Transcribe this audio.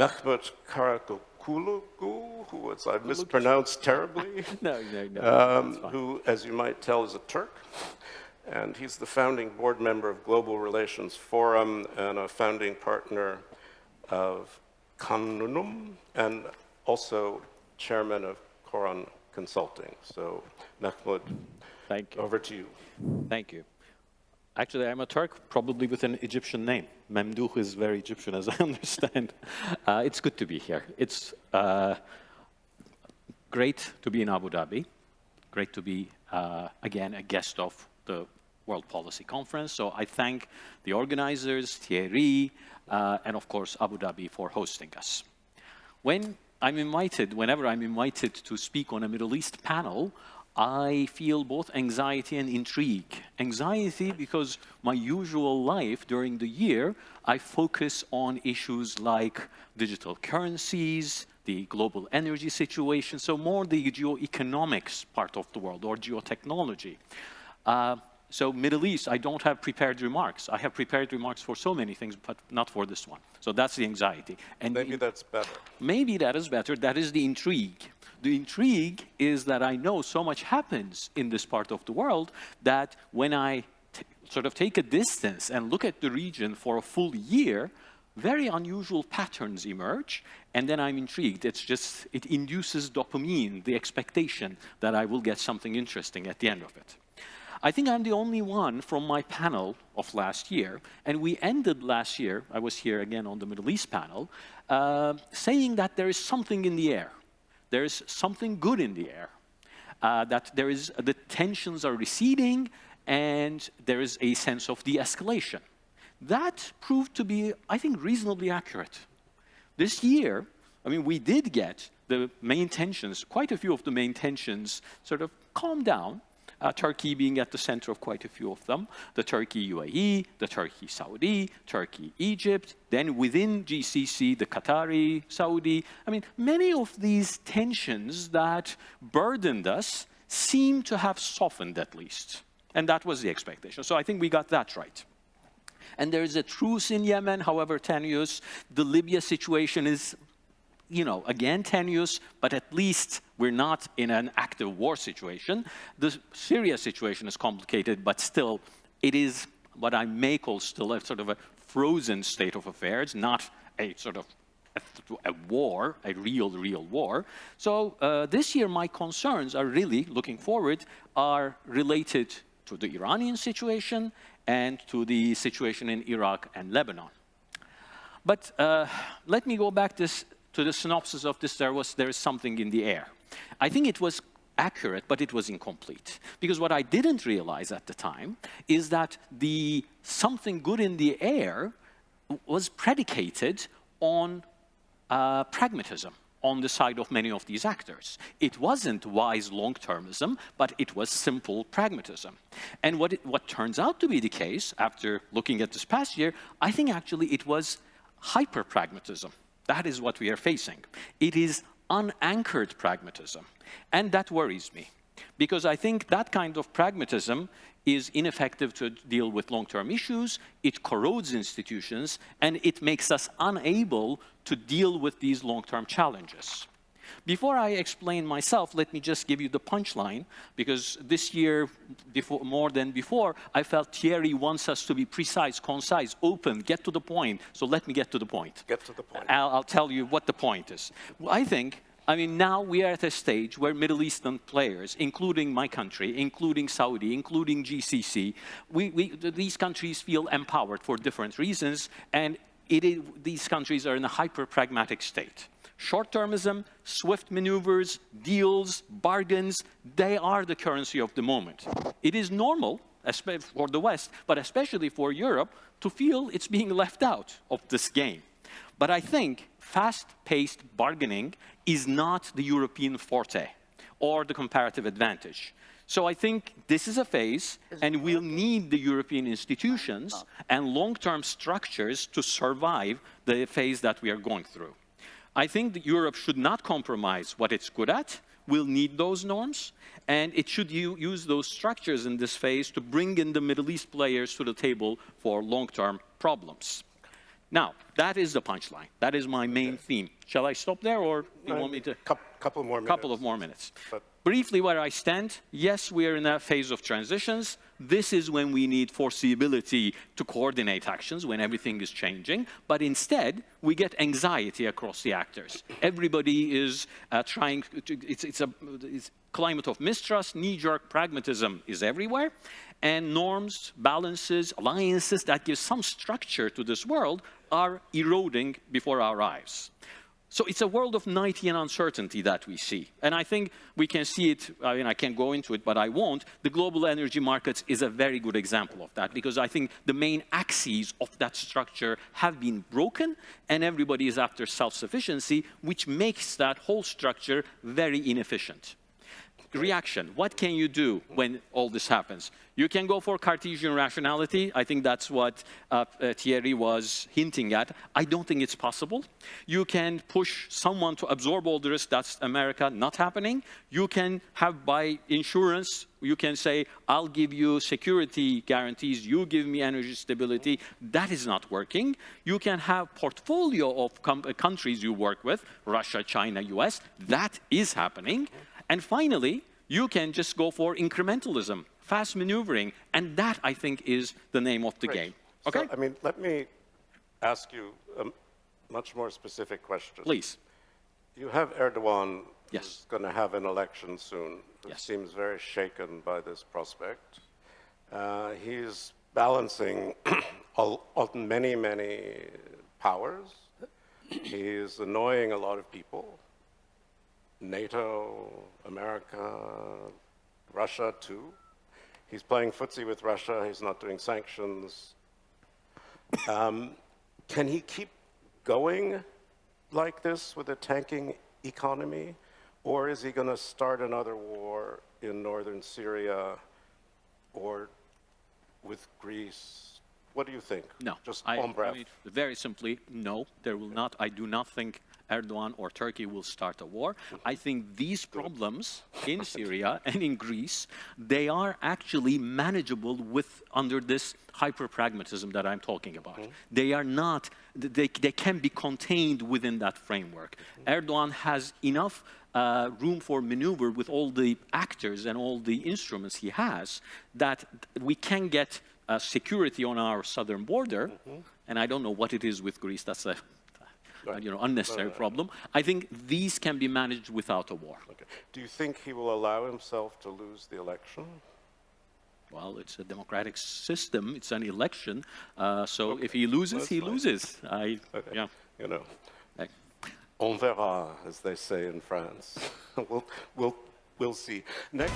Mehmet Karakokulu, who was I mispronounced terribly. no, no, no. Um, who, as you might tell, is a Turk. And he's the founding board member of Global Relations Forum and a founding partner of Kanunum and also chairman of Kroton Consulting. So, Mahmoud, Thank you. over to you. Thank you. Actually, I'm a Turk, probably with an Egyptian name. Memduh is very Egyptian, as I understand. Uh, it's good to be here. It's uh, great to be in Abu Dhabi. Great to be, uh, again, a guest of the World Policy Conference. So I thank the organizers, Thierry, uh, and of course, Abu Dhabi for hosting us. When I'm invited, whenever I'm invited to speak on a Middle East panel, I feel both anxiety and intrigue. Anxiety because my usual life during the year, I focus on issues like digital currencies, the global energy situation, so more the geoeconomics part of the world or geotechnology. Uh, so Middle East, I don't have prepared remarks. I have prepared remarks for so many things, but not for this one. So that's the anxiety. And maybe that's better. Maybe that is better. That is the intrigue. The intrigue is that I know so much happens in this part of the world that when I sort of take a distance and look at the region for a full year, very unusual patterns emerge, and then I'm intrigued. It's just, it induces dopamine, the expectation that I will get something interesting at the end of it. I think I'm the only one from my panel of last year, and we ended last year, I was here again on the Middle East panel, uh, saying that there is something in the air. There is something good in the air. Uh, that there is, the tensions are receding, and there is a sense of de-escalation. That proved to be, I think, reasonably accurate. This year, I mean, we did get the main tensions, quite a few of the main tensions sort of calm down, uh, Turkey being at the center of quite a few of them, the Turkey-UAE, the Turkey-Saudi, Turkey-Egypt, then within GCC, the Qatari-Saudi. I mean, many of these tensions that burdened us seem to have softened at least. And that was the expectation. So I think we got that right. And there is a truce in Yemen, however tenuous. The Libya situation is you know, again tenuous, but at least we're not in an active war situation. The Syria situation is complicated, but still, it is what I may call still a sort of a frozen state of affairs, not a sort of a, a war, a real, real war. So uh, this year, my concerns are really, looking forward, are related to the Iranian situation and to the situation in Iraq and Lebanon. But uh, let me go back this to the synopsis of this, there was there is something in the air. I think it was accurate, but it was incomplete. Because what I didn't realize at the time is that the something good in the air was predicated on uh, pragmatism on the side of many of these actors. It wasn't wise long-termism, but it was simple pragmatism. And what, it, what turns out to be the case, after looking at this past year, I think actually it was hyper-pragmatism. That is what we are facing. It is unanchored pragmatism. And that worries me. Because I think that kind of pragmatism is ineffective to deal with long-term issues, it corrodes institutions, and it makes us unable to deal with these long-term challenges. Before I explain myself, let me just give you the punchline, because this year, before, more than before, I felt Thierry wants us to be precise, concise, open, get to the point. So let me get to the point. Get to the point. I'll, I'll tell you what the point is. I think I mean, now we are at a stage where Middle Eastern players, including my country, including Saudi, including GCC, we, we, these countries feel empowered for different reasons, and these countries are in a hyper-pragmatic state. Short-termism, swift maneuvers, deals, bargains, they are the currency of the moment. It is normal especially for the West, but especially for Europe, to feel it's being left out of this game. But I think fast-paced bargaining is not the European forte or the comparative advantage. So I think this is a phase, and we'll need the European institutions and long-term structures to survive the phase that we are going through. I think that Europe should not compromise what it's good at. We'll need those norms, and it should use those structures in this phase to bring in the Middle East players to the table for long-term problems. Now, that is the punchline. That is my main theme. Shall I stop there, or do you uh, want me to? Coup- Couple more minutes. couple of more minutes. But- Briefly, where I stand, yes, we are in a phase of transitions. This is when we need foreseeability to coordinate actions when everything is changing. But instead, we get anxiety across the actors. Everybody is uh, trying to, it's, it's a it's climate of mistrust, knee-jerk pragmatism is everywhere. And norms, balances, alliances that give some structure to this world are eroding before our eyes. So it's a world of nighty and uncertainty that we see. And I think we can see it, I mean, I can't go into it, but I won't. The global energy markets is a very good example of that because I think the main axes of that structure have been broken and everybody is after self-sufficiency, which makes that whole structure very inefficient. Reaction, what can you do when all this happens? You can go for Cartesian rationality. I think that's what uh, uh, Thierry was hinting at. I don't think it's possible. You can push someone to absorb all the risk. That's America not happening. You can have by insurance, you can say, I'll give you security guarantees, you give me energy stability. That is not working. You can have portfolio of countries you work with, Russia, China, US. That is happening. And finally, you can just go for incrementalism, fast maneuvering, and that, I think, is the name of the Great. game. So, Okay? I mean, let me ask you a much more specific question. Please. You have Erdogan Yes. who's going to have an election soon, who Yes. seems very shaken by this prospect. Uh, he's balancing all, all- many, many powers. He's annoying a lot of people. NATO, America, Russia too. He's playing footsie with Russia. He's not doing sanctions. Um, can he keep going like this with a tanking economy? Or is he going to start another war in northern Syria or with Greece? What do you think? No. Just I, on breath. I mean, very simply, no, there will not. I do not think Erdogan or Turkey will start a war. I think these problems in Syria and in Greece, they are actually manageable with under this hyper-pragmatism that I'm talking about. Mm-hmm. They are not, they, they can be contained within that framework. Mm-hmm. Erdogan has enough uh, room for maneuver with all the actors and all the instruments he has that we can get uh, security on our southern border, Mm-hmm. and I don't know what it is with Greece. That's a Right. you know unnecessary problem. I think these can be managed without a war. Okay. Do you think he will allow himself to lose the election? Well, it's a democratic system. It's an election. Uh, so if he loses, That's he fine. loses. I Okay. yeah. You know, I- on verra, as they say in France. we'll, we'll, we'll see. Next.